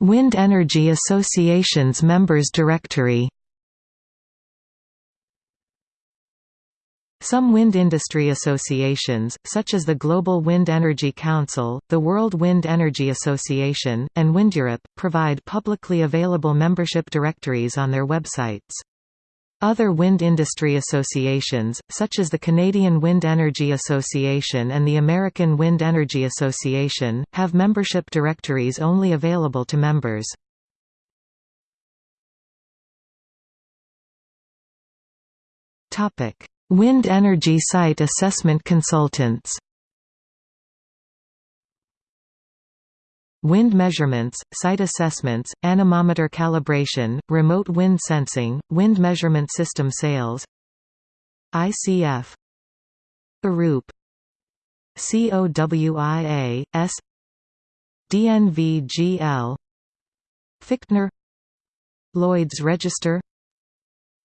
Wind Energy Association's Members Directory Some wind industry associations, such as the Global Wind Energy Council, the World Wind Energy Association, and WindEurope, provide publicly available membership directories on their websites. Other wind industry associations, such as the Canadian Wind Energy Association and the American Wind Energy Association, have membership directories only available to members. Wind energy site assessment consultants Wind measurements, site assessments, anemometer calibration, remote wind sensing, wind measurement system sales ICF Arup COWI A S DNVGL Fichtner Lloyd's Register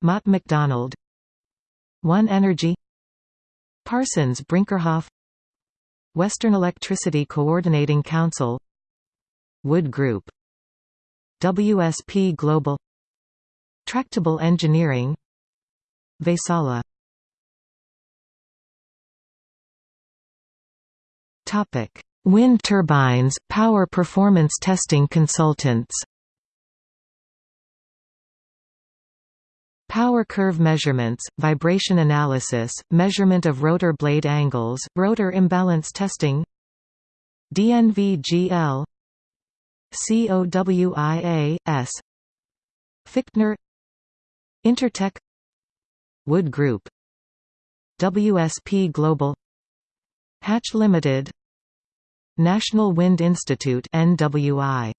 Mott MacDonald one Energy Parsons Brinckerhoff Western Electricity Coordinating Council Wood Group. WSP Global. Tractebel Engineering. Vaisala Topic: Wind turbines, power performance testing consultants. Power curve measurements, vibration analysis, measurement of rotor blade angles, rotor imbalance testing. DNVGL COWI A, S. Fichtner. Intertek Wood Group. WSP Global. Hatch Limited. National Wind Institute NWI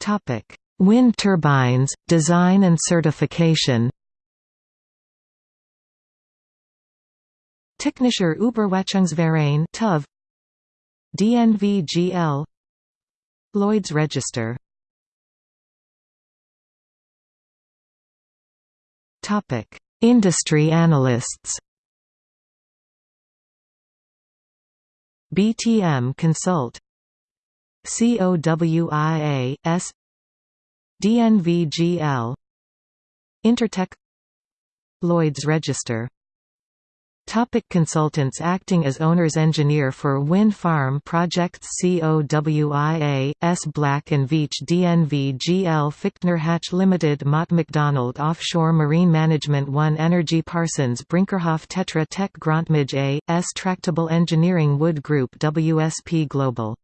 Topic: Wind turbines, design and certification. Technischer Überwachungsverein (TUV). DNVGL. Lloyd's Register. Topic: Industry analysts. BTM Consult COWI A, S DNVGL Intertek Lloyd's Register Topic consultants Acting as owner's engineer for wind farm projects COWI A, S. Black & Veatch DNV GL Fichtner Hatch Limited Mott MacDonald Offshore Marine Management 1 Energy Parsons Brinckerhoff Tetra Tech Grontmij A. S. Tractebel Engineering Wood Group WSP Global